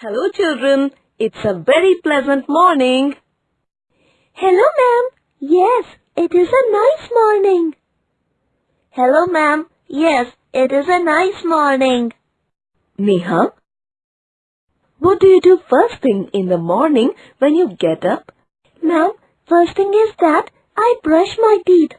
Hello children, it's a very pleasant morning. Hello ma'am. Yes, it is a nice morning. Hello ma'am. Yes, it is a nice morning. Neha, what do you do first thing in the morning when you get up? Ma'am, first thing is that I brush my teeth.